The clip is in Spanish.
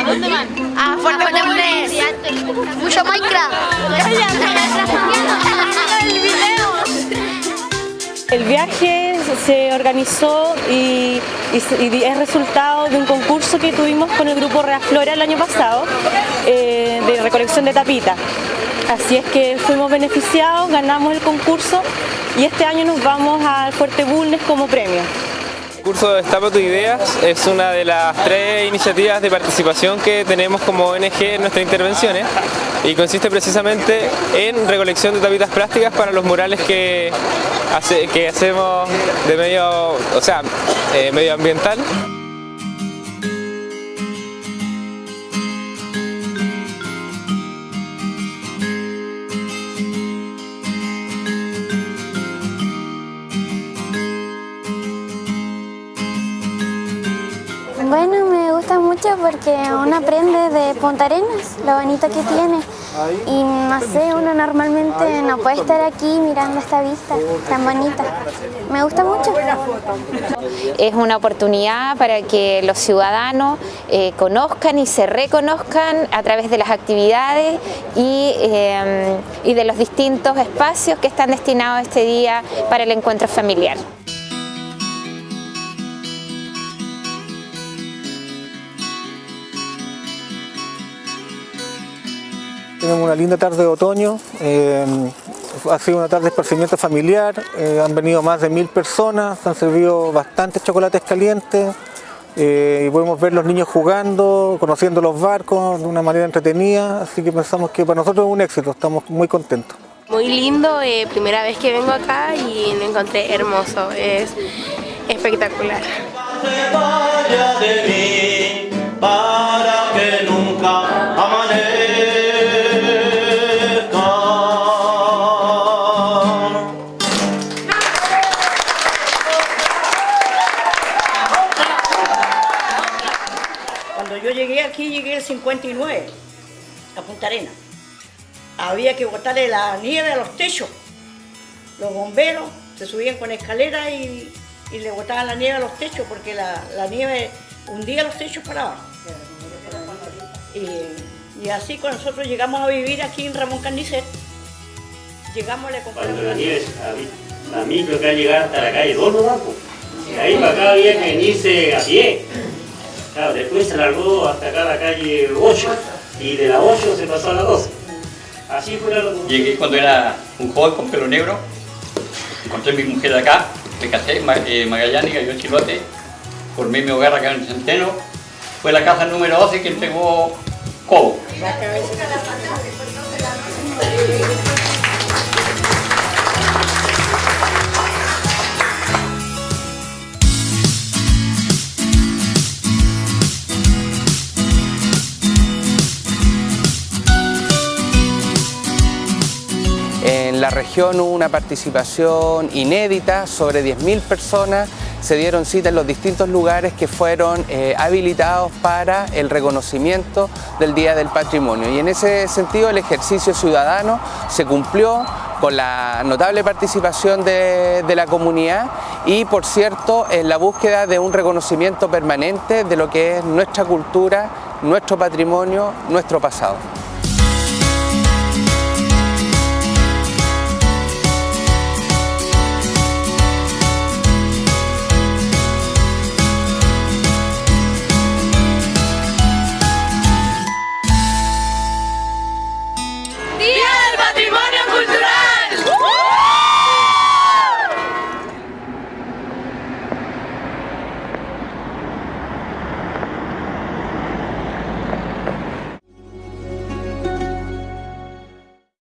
¿A dónde van? A Fuerte Bulnes. Mucho Minecraft. El viaje se organizó y, es resultado de un concurso que tuvimos con el grupo Reaflora el año pasado eh, de recolección de tapita. Así es que fuimos beneficiados, ganamos el concurso y este año nos vamos al Fuerte Bulnes como premio. Curso Destapa tu Ideas es una de las tres iniciativas de participación que tenemos como ONG en nuestras intervenciones y consiste precisamente en recolección de tapitas plásticas para los murales que, que hacemos de medio, o sea, eh, medioambiental. Porque uno aprende de Punta Arenas, lo bonito que tiene. Y no sé, uno normalmente no puede estar aquí mirando esta vista tan bonita. Me gusta mucho. Es una oportunidad para que los ciudadanos eh, conozcan y se reconozcan a través de las actividades eh, y de los distintos espacios que están destinados este día para el encuentro familiar. Tenemos una linda tarde de otoño, eh, ha sido una tarde de esparcimiento familiar, eh, han venido más de mil personas, han servido bastantes chocolates calientes eh, y podemos ver los niños jugando, conociendo los barcos de una manera entretenida, así que pensamos que para nosotros es un éxito, estamos muy contentos. Muy lindo, primera vez que vengo acá y me encontré hermoso, es espectacular. Aquí, llegué el 59, a Punta Arena. Había que botarle la nieve a los techos. Los bomberos se subían con escaleras y, le botaban la nieve a los techos porque la, nieve hundía los techos para abajo. Y, así con nosotros llegamos a vivir aquí en Ramón Carnicet. Llegamos a la Cuando la nieve, la, micro que ha llegado hasta la calle 2 no Ahí para acá había que venirse a pie después se largó hasta acá la calle 8 y de la 8 se pasó a la 12. Así fue la locura. Llegué cuando era un joven con pelo negro, encontré a mi mujer acá, me casé, eh, Magallanes, yo Chilote, formé mi hogar acá en el Centeno, fue la casa número 12 que entregó Cobo. Región hubo una participación inédita, sobre 10.000 personas se dieron cita en los distintos lugares que fueron eh, habilitados para el reconocimiento del Día del Patrimonio. Y en ese sentido el ejercicio ciudadano se cumplió con la notable participación de la comunidad y, por cierto, en la búsqueda de un reconocimiento permanente de lo que es nuestra cultura, nuestro patrimonio, nuestro pasado.